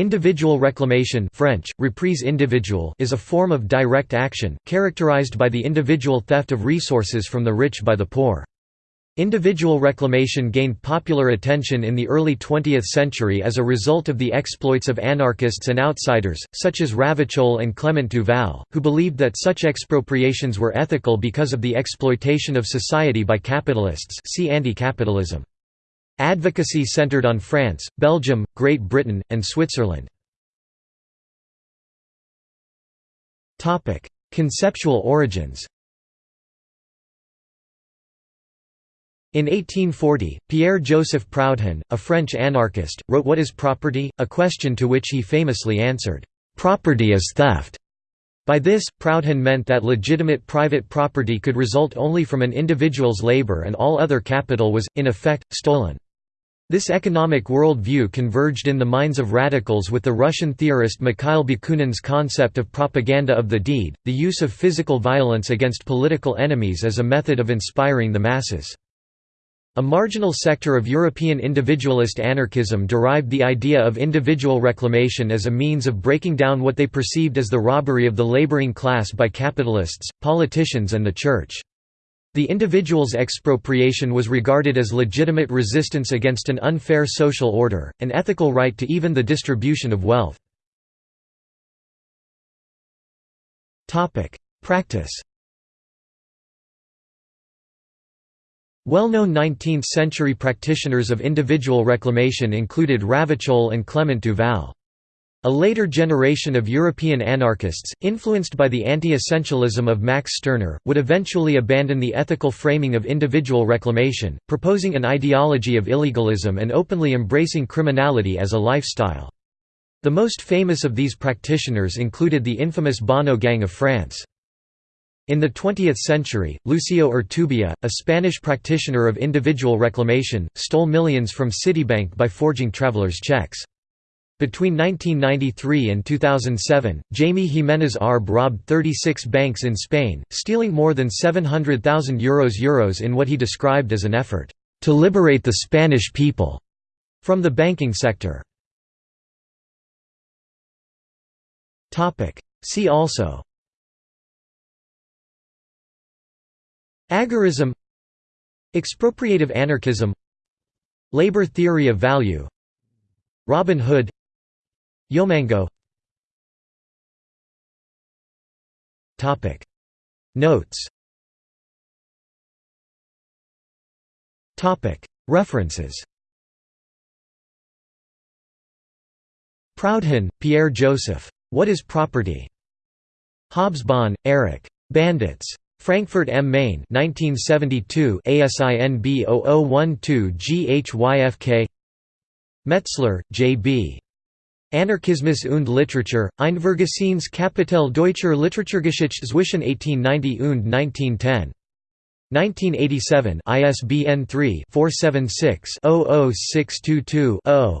Individual reclamation French, reprise individual is a form of direct action, characterized by the individual theft of resources from the rich by the poor. Individual reclamation gained popular attention in the early 20th century as a result of the exploits of anarchists and outsiders, such as Ravachol and Clement Duval, who believed that such expropriations were ethical because of the exploitation of society by capitalists see anti-capitalism. Advocacy centered on France, Belgium, Great Britain, and Switzerland. Conceptual origins In 1840, Pierre-Joseph Proudhon, a French anarchist, wrote What is Property? a question to which he famously answered, "'Property is theft'". By this, Proudhon meant that legitimate private property could result only from an individual's labor and all other capital was, in effect, stolen. This economic world view converged in the minds of radicals with the Russian theorist Mikhail Bakunin's concept of propaganda of the deed, the use of physical violence against political enemies as a method of inspiring the masses. A marginal sector of European individualist anarchism derived the idea of individual reclamation as a means of breaking down what they perceived as the robbery of the laboring class by capitalists, politicians and the Church. The individual's expropriation was regarded as legitimate resistance against an unfair social order, an ethical right to even the distribution of wealth. Practice Well-known 19th-century practitioners of individual reclamation included Ravachol and Clement Duval. A later generation of European anarchists, influenced by the anti-essentialism of Max Stirner, would eventually abandon the ethical framing of individual reclamation, proposing an ideology of illegalism and openly embracing criminality as a lifestyle. The most famous of these practitioners included the infamous Bonnot Gang of France. In the 20th century, Lucio Urtubia, a Spanish practitioner of individual reclamation, stole millions from Citibank by forging travelers' checks. Between 1993 and 2007, Jaime Jimenez Arb robbed 36 banks in Spain, stealing more than €700,000 Euros, Euros in what he described as an effort, "...to liberate the Spanish people." from the banking sector. See also Agorism Expropriative anarchism Labor theory of value Robin Hood Yomango Notes References Proudhon, Pierre Joseph. What is Property? Hobsbawm, Eric. Bandits. Frankfurt am Main 1972 ASIN B0012 GHYFK Metzler, J.B. Anarchismus und Literatur, Ein vergessenes Kapitel deutscher Literaturgeschichte zwischen 1890 und 1910. 1987 ISBN 3-476-00622-0.